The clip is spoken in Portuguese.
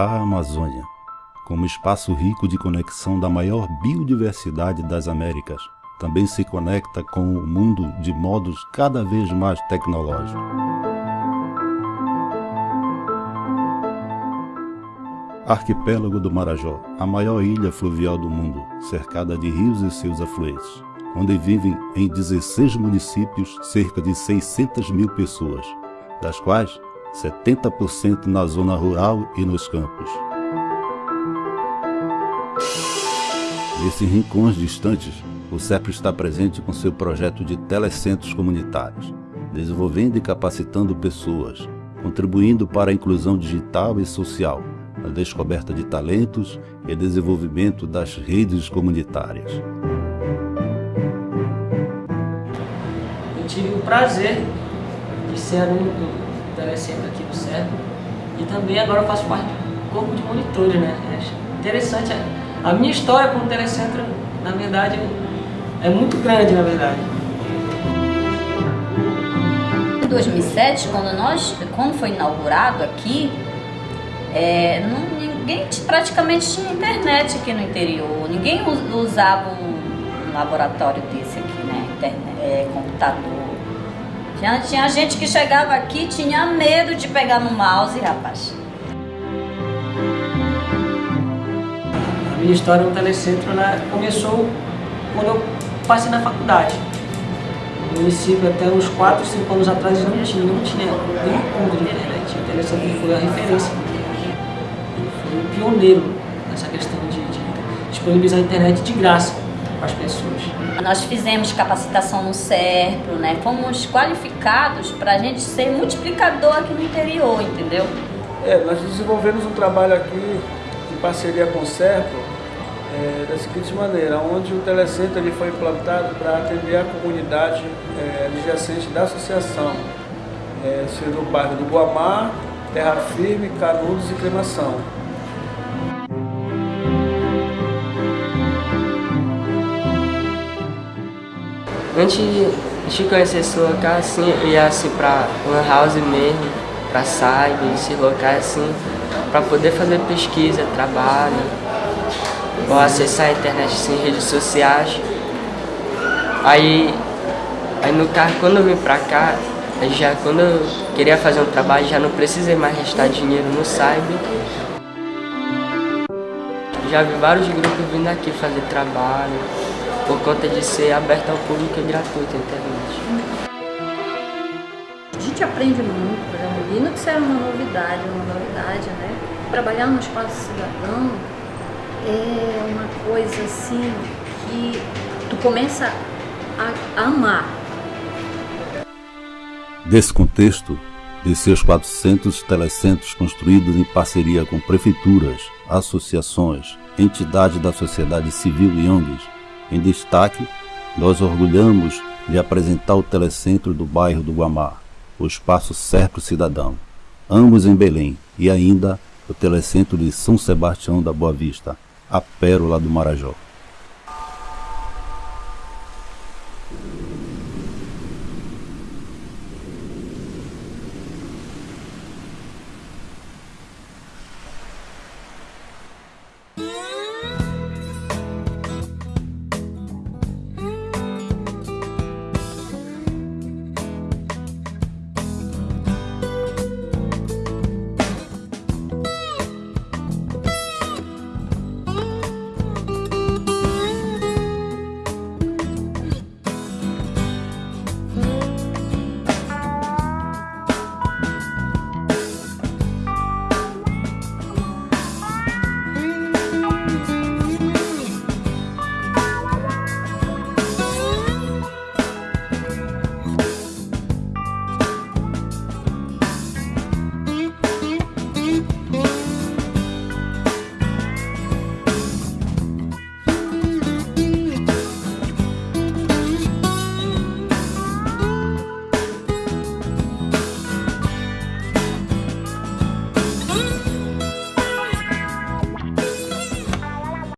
A Amazônia, como espaço rico de conexão da maior biodiversidade das Américas, também se conecta com o mundo de modos cada vez mais tecnológicos. Arquipélago do Marajó, a maior ilha fluvial do mundo, cercada de rios e seus afluentes, onde vivem em 16 municípios cerca de 600 mil pessoas, das quais 70% na zona rural e nos campos. Nesses rincões distantes, o CEPRO está presente com seu projeto de telecentros comunitários, desenvolvendo e capacitando pessoas, contribuindo para a inclusão digital e social, a descoberta de talentos e desenvolvimento das redes comunitárias. Eu tive o prazer de ser aluno telecentro aqui do CEPRO e também agora faço parte do corpo de monitores, né? É interessante a minha história com o Telecentro, na verdade, é muito grande, na verdade. Em 2007, quando, nós, quando foi inaugurado aqui, é, não, ninguém praticamente tinha internet aqui no interior. Ninguém usava um laboratório desse aqui, né? Internet, é, computador. Já tinha gente que chegava aqui tinha medo de pegar no mouse, rapaz. minha história no Telecentro né, começou quando eu passei na faculdade. No município, até uns 4, 5 anos atrás, não tinha, não tinha nenhum ponto de internet. O Telecentro foi a referência. Foi o pioneiro nessa questão de, de disponibilizar a internet de graça para as pessoas. Nós fizemos capacitação no SERPRO, né? fomos qualificados para a gente ser multiplicador aqui no interior, entendeu? É, nós desenvolvemos um trabalho aqui em parceria com o SERPRO, é, da seguinte maneira, onde o telecentro ele foi implantado para atender a comunidade é, adjacente da associação, é, sendo o bairro do Guamá, Terra Firme, Canudos e Cremação. Antes de conhecer casa, assim, eu ia assim para uma house mesmo, para site, esses locais assim, para poder fazer pesquisa, trabalho, ou acessar a internet sem redes sociais. Aí, aí no carro, quando eu vim pra cá, já quando eu queria fazer um trabalho, já não precisei mais restar dinheiro no Cyber. Já vi vários grupos vindo aqui fazer trabalho, por conta de ser aberto ao público e gratuito a internet. A gente aprende muito, por exemplo, Linux é uma novidade, uma novidade, né? Trabalhar no espaço cidadão é uma coisa assim que tu começa a, a amar. Desse contexto, de seus 400 telecentros construídos em parceria com prefeituras, associações, entidades da sociedade civil e ONGs, em destaque, nós orgulhamos de apresentar o telecentro do bairro do Guamá, o Espaço Certo Cidadão, ambos em Belém, e ainda o telecentro de São Sebastião da Boa Vista, a pérola do Marajó.